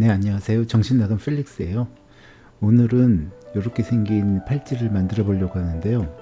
네 안녕하세요. 정신나간 펠릭스예요. 오늘은 이렇게 생긴 팔찌를 만들어 보려고 하는데요.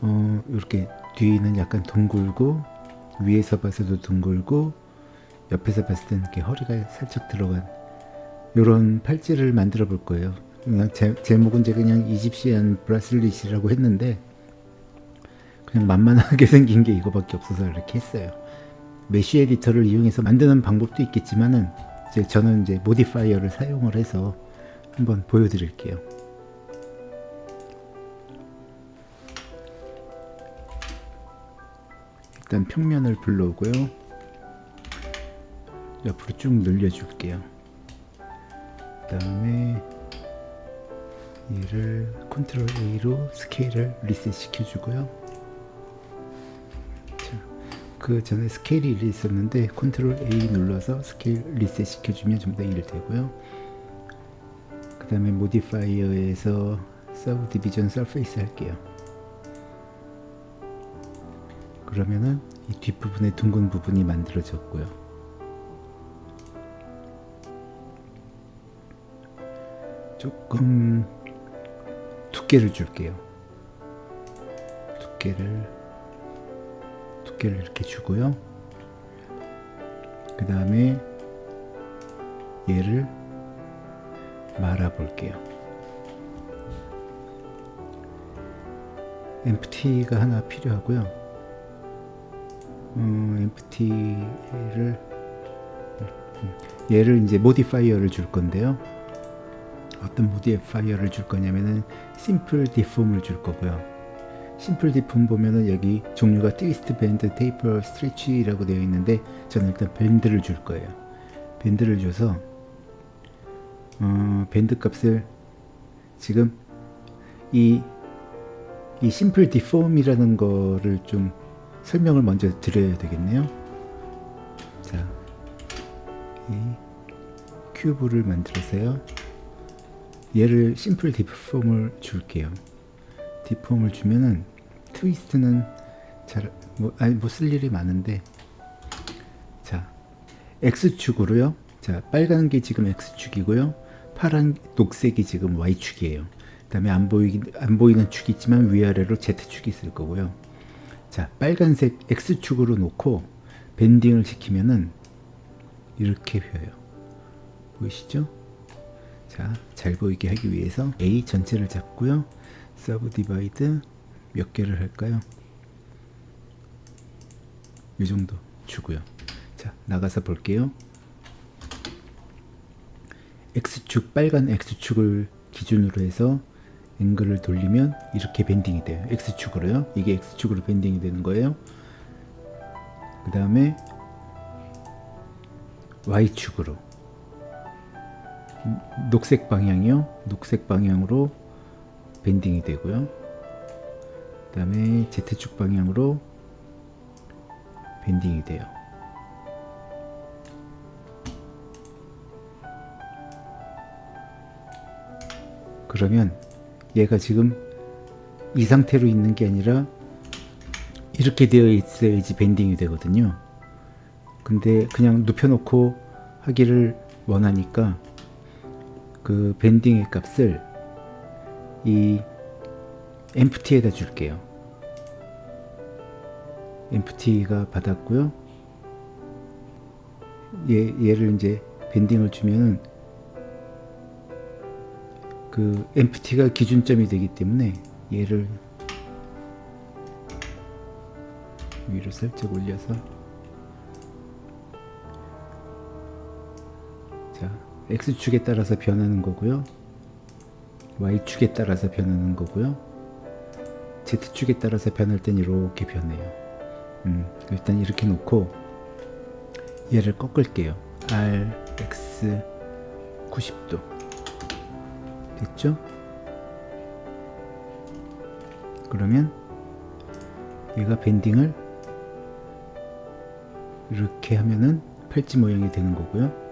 어 이렇게 뒤는 약간 둥글고 위에서 봤어도 둥글고 옆에서 봤을 때는 이렇게 허리가 살짝 들어간 이런 팔찌를 만들어 볼 거예요. 그냥 제, 제목은 제가 그냥 이집시안 브라슬릿이라고 했는데 그냥 만만하게 생긴 게 이거밖에 없어서 이렇게 했어요. mesh editor를 이용해서 만드는 방법도 있겠지만은 이제 저는 이제 modifier를 사용을 해서 한번 보여드릴게요. 일단 평면을 불러오고요. 옆으로 쭉 늘려줄게요. 그 다음에 얘를 Control A로 스케일을 리셋 시켜주고요. 그 전에 스케일이 1 있었는데 Control A 눌러서 스케일 리셋 시켜주면 전부 다1 되고요. 그 다음에 modifier에서 subdivision surface 할게요. 그러면은 이 뒷부분에 둥근 부분이 만들어졌고요. 조금 두께를 줄게요. 두께를 두께를 이렇게 주고요. 그 다음에 얘를 말아 볼게요. empty가 하나 필요하고요. 음, empty를 얘를 이제 modifier를 줄 건데요. 어떤 modifier를 줄 거냐면은 simple deform을 줄 거고요. simple deform 보면은 여기 종류가 twist, bend, taper, stretch라고 되어 있는데 저는 일단 bend를 줄 거예요. bend를 줘서 어, bend 값을 지금 이, 이 simple deform이라는 거를 좀 설명을 먼저 드려야 되겠네요. 자, 이 큐브를 만들어서요. 얘를 심플 디폼을 줄게요. 디폼을 주면은 트위스트는 잘, 뭐, 아니, 뭐 쓸 일이 많은데. 자, X축으로요. 자, 빨간 게 지금 X축이고요. 파란, 녹색이 지금 Y축이에요. 그 다음에 안 보이, 안 보이는 축이 있지만 위아래로 Z축이 있을 거고요. 자, 빨간색 X축으로 놓고 bending을 시키면은 이렇게 휘어요. 보이시죠? 자, 잘 보이게 하기 위해서 A 전체를 잡고요. subdivide 몇 개를 할까요? 이 정도 주고요. 자, 나가서 볼게요. X축, 빨간 X축을 기준으로 해서 앵글을 돌리면 이렇게 bending이 돼요. X축으로요. 이게 X축으로 밴딩이 되는 거예요. 그 다음에 Y축으로 녹색 방향이요. 녹색 방향으로 밴딩이 되고요. 그 다음에 Z축 방향으로 밴딩이 돼요. 그러면 얘가 지금 이 상태로 있는 게 아니라 이렇게 되어 있어야지 밴딩이 되거든요. 근데 그냥 눕혀놓고 하기를 원하니까 그 밴딩의 값을 이 empty에다 줄게요. empty가 받았고요. 얘, 얘를 이제 밴딩을 주면은 그 empty가 기준점이 되기 때문에 얘를 위로 살짝 올려서 자 X축에 따라서 변하는 거고요. Y축에 따라서 변하는 거고요. Z축에 따라서 변할 땐 이렇게 변해요. 음, 일단 이렇게 놓고 얘를 꺾을게요. R, X 90도 됐죠? 그러면 얘가 밴딩을 이렇게 하면은 팔찌 모양이 되는 거고요.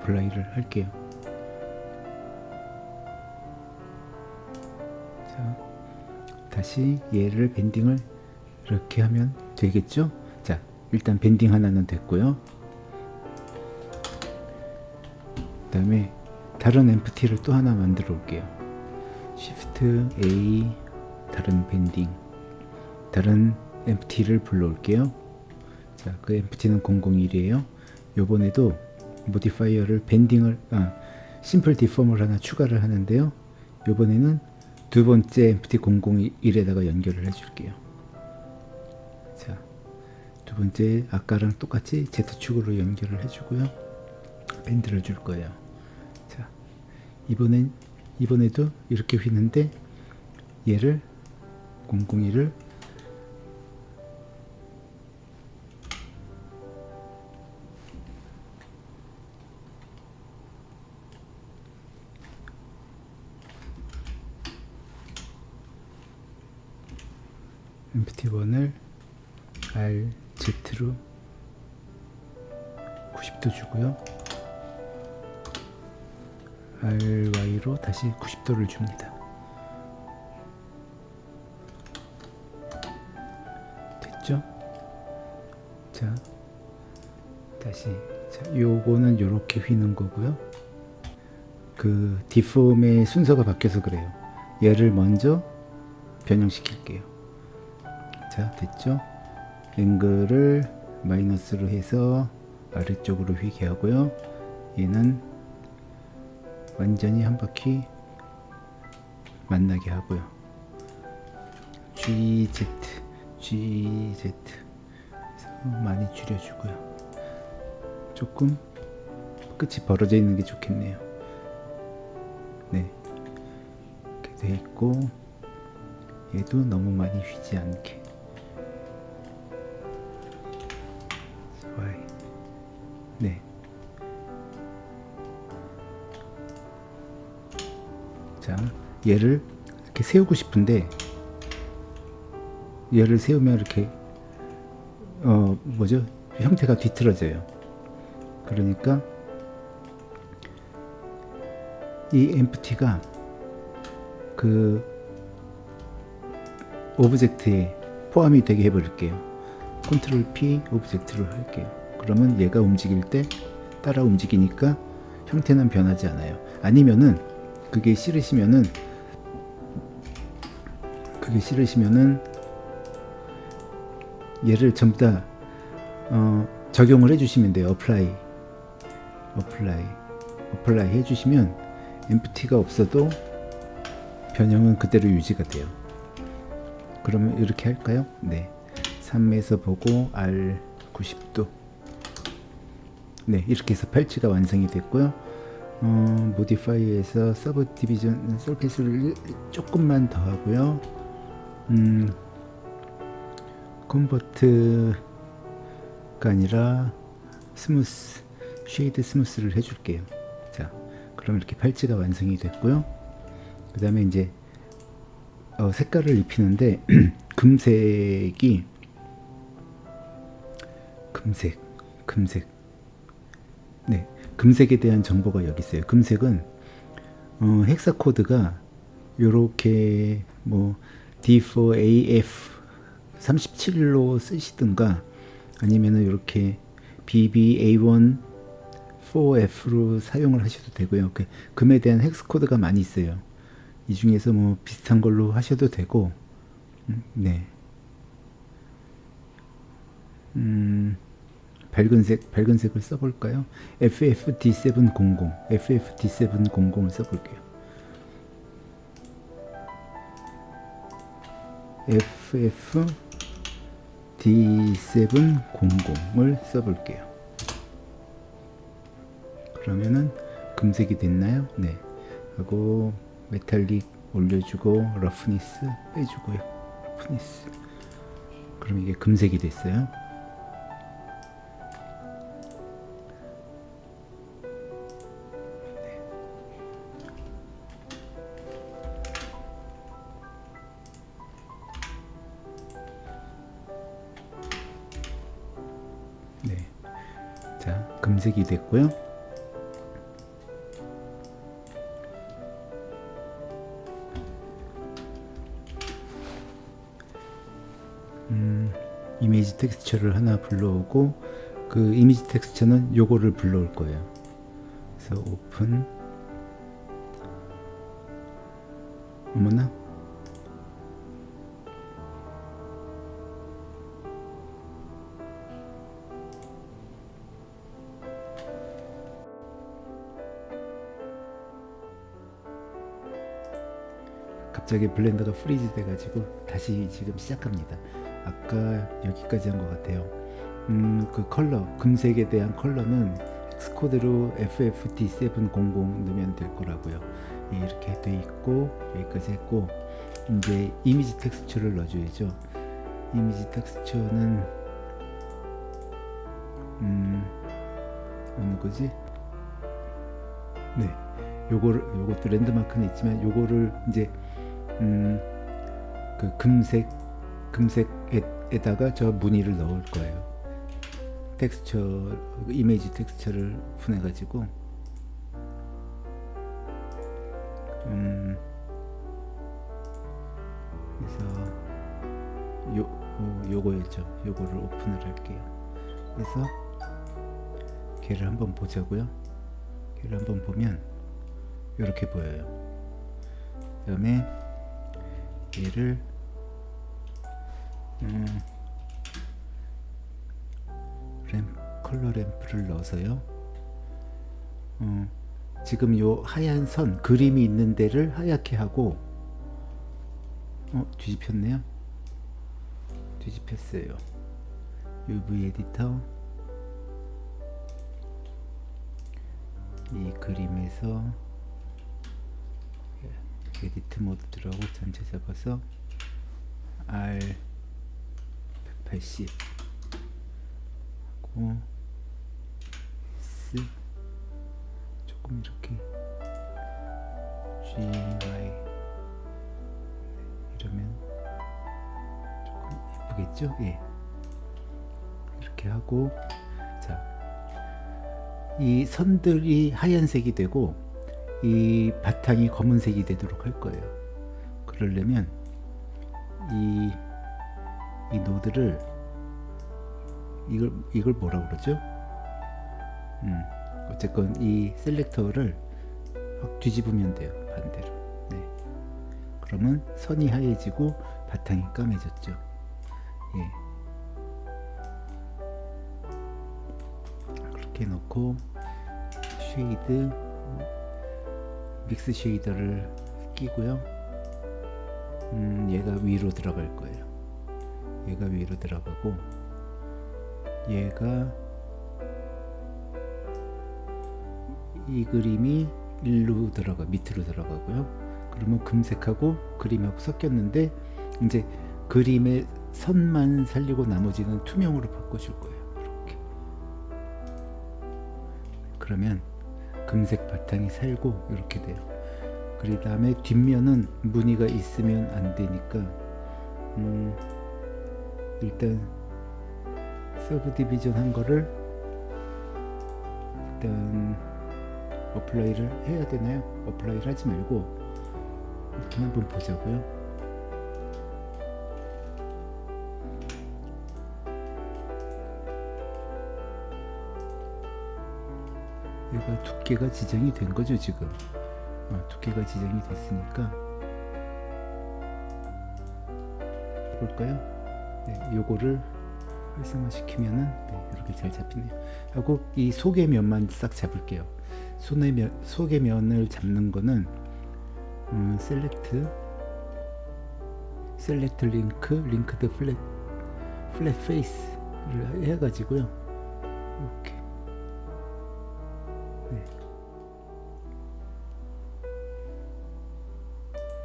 apply를 할게요. 자, 자, 다시 얘를 bending을 이렇게 하면 되겠죠? 자, 일단 bending 하나는 됐고요. 그 다음에 다른 empty를 또 하나 만들어 올게요. Shift A 다른 bending 다른 empty를 불러 올게요. 자, 그 empty는 001이에요. 요번에도 modifier를 bending을 아, simple deform을 하나 추가를 하는데요. 요번에는 두 번째 empty 001에다가 연결을 해줄게요. 자, 두 번째 아까랑 똑같이 Z축으로 연결을 해주고요. bend를 줄 거예요. 자, 이번엔 이번에도 이렇게 휘는데 얘를 001을 MPT1을 RZ로 90도 주고요. RY로 다시 90도를 줍니다. 됐죠? 자, 다시 자, 요거는 요렇게 휘는 거고요. 그 디폼의 순서가 바뀌어서 그래요. 얘를 먼저 변형시킬게요. 자, 됐죠? 앵글을 마이너스로 해서 아래쪽으로 휘게 하고요. 얘는 완전히 한 바퀴 만나게 하고요. GZ, GZ 많이 줄여주고요. 조금 끝이 벌어져 있는 게 좋겠네요. 네, 이렇게 돼 있고 얘도 너무 많이 휘지 않게. 얘를 이렇게 세우고 싶은데 얘를 세우면 이렇게 어 뭐죠? 형태가 뒤틀어져요. 그러니까 이 empty가 그 object에 포함이 되게 해버릴게요. 컨트롤 P 오브젝트를 할게요. 그러면 얘가 움직일 때 따라 움직이니까 형태는 변하지 않아요. 아니면은 그게 싫으시면은 그게 싫으시면은 얘를 전부 다 어, 적용을 해주시면 돼요. apply apply apply 해주시면 empty가 없어도 변형은 그대로 유지가 돼요. 그러면 이렇게 할까요? 네. 3에서 보고 R 90도 네 이렇게 해서 팔찌가 완성이 됐고요 어, modify에서 subdivision surface를 조금만 더 하고요 음, convert가 아니라 smooth shade smooth를 해줄게요 자 그럼 이렇게 팔찌가 완성이 됐고요 그 다음에 이제 어, 색깔을 입히는데 금색이 금색, 금색. 네, 금색에 대한 정보가 여기 있어요. 금색은 어, 헥사 코드가 요렇게 뭐 D4AF 37로 쓰시든가 아니면은 이렇게 BBA1 4F로 사용을 하셔도 되고요. 그 금에 대한 헥스 코드가 많이 있어요. 이 중에서 뭐 비슷한 걸로 하셔도 되고, 음, 네. 음, 밝은색, 밝은색을 써볼까요? FFD700, FFD700을 써볼게요. FFD700을 써볼게요. 그러면은 금색이 됐나요? 네. 하고 메탈릭 올려주고 roughness 빼주고요. roughness. 그럼 이게 금색이 됐어요. 금색이 됐고요. 음, 이미지 텍스처를 하나 불러오고 그 이미지 텍스처는 요거를 불러올 거예요. 그래서 오픈 어머나 갑자기 Blender가 freeze 돼가지고 다시 지금 시작합니다. 아까 여기까지 한 것 같아요. 음, 그 컬러, 금색에 대한 컬러는 hex code로 FFD700 넣으면 될 거라고요. 예, 이렇게 돼 있고 여기까지 했고 이제 이미지 텍스처를 넣어줘야죠. 이미지 텍스처는 음 어느 거지? 네, 요거를 요것도 랜드마크는 있지만 요거를 이제 음, 그 금색 금색에다가 저 무늬를 넣을 거예요. 텍스처 이미지 텍스처를 오픈해 가지고 음, 그래서 요 어, 요거였죠. 요거를 오픈을 할게요. 그래서 걔를 한번 보자고요. 걔를 한번 보면 이렇게 보여요. 그다음에 얘를 음, 램 컬러 램프를 넣어서요. 어, 지금 요 하얀 선 그림이 있는 데를 하얗게 하고 어 뒤집혔네요. 뒤집혔어요. UV 에디터 이 그림에서 에디트 모드 들어가고 전체 잡아서 R 180 하고 S 조금 이렇게 GY 이러면 조금 예쁘겠죠? 예. 이렇게 하고 자, 이 선들이 하얀색이 되고 이 바탕이 검은색이 되도록 할 거예요. 그러려면 이, 이 노드를 이걸 이걸 뭐라 그러죠? 음, 어쨌건 이 셀렉터를 확 뒤집으면 돼요. 반대로. 네. 그러면 선이 하얘지고 바탕이 까매졌죠. 예. 그렇게 놓고 shade mix shader를 끼고요. 음, 얘가 위로 들어갈 거예요. 얘가 위로 들어가고 얘가 이 그림이 일로 들어가 밑으로 들어가고요. 그러면 금색하고 그림하고 섞였는데 이제 그림의 선만 살리고 나머지는 투명으로 바꿔줄 거예요. 이렇게. 그러면 금색 바탕이 살고 이렇게 돼요. 그 다음에 뒷면은 무늬가 있으면 안 되니까 음, 일단 subdivision 한 거를 일단 apply를 해야 되나요? apply를 하지 말고 이렇게 한번 보자고요. 얘가 두께가 지정이 된 거죠 지금. 어, 두께가 지정이 됐으니까. 볼까요? 네, 요거를 활성화 시키면은 네, 이렇게 잘 잡히네요. 하고 이 속의 면만 싹 잡을게요. 속의 면, 속의 면을 잡는 거는 음, select select link linked flat flat face를 해가지고요. 이렇게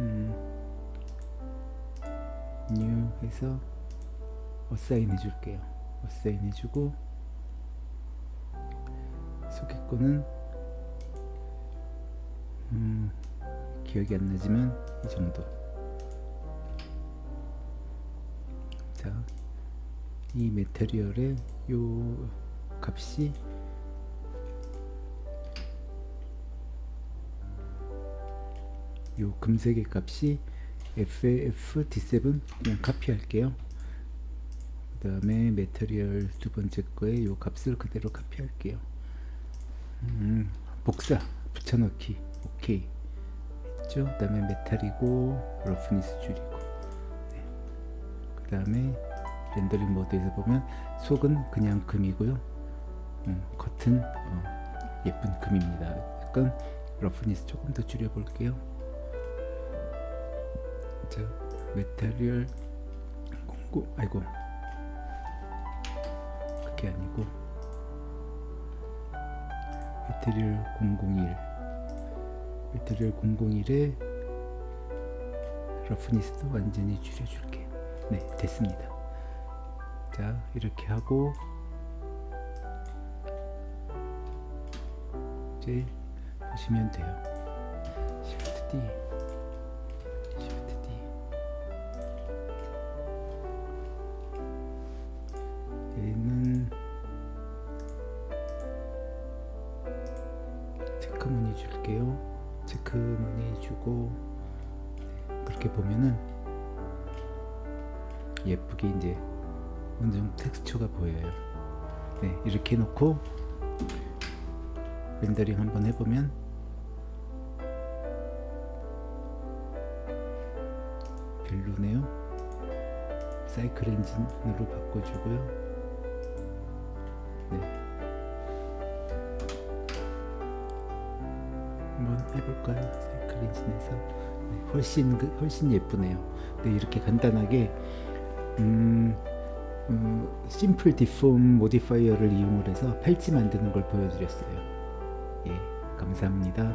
음, new 해서 어사인 해줄게요. 어사인 해주고 거는 음, 기억이 안 나지만 이 정도. 자, 이 메테리얼의 요 값이 요 금색의 값이 FFD7 그냥 카피할게요. 그 다음에 material 두 번째 거에 요 값을 그대로 카피할게요. 음, 복사 붙여넣기 오케이 했죠. 그 다음에 메탈이고 roughness 줄이고 네. 그 다음에 렌더링 모드에서 보면 속은 그냥 금이고요. 음, 겉은 어, 예쁜 금입니다. 약간 roughness 조금 더 줄여볼게요. 자, material 공공 아이고 그게 아니고 material 001 material 001에 roughness도 완전히 줄여줄게요. 네, 됐습니다. 자, 이렇게 하고 이제 보시면 돼요. Shift D, 얘는 체크무늬 줄게요. 체크무늬 주고 네, 그렇게 보면은 예쁘게 이제 어느 텍스처가 보여요. 네, 이렇게 해놓고 렌더링 한번 해보면 별로네요. 사이클 엔진으로 바꿔주고요. 해볼까요? 엔진에서 네, 훨씬 그- 훨씬 예쁘네요. 네, 이렇게 간단하게 음, 음, 심플 디폼 모디파이어를 이용을 해서 팔찌 만드는 걸 보여드렸어요. 예, 감사합니다.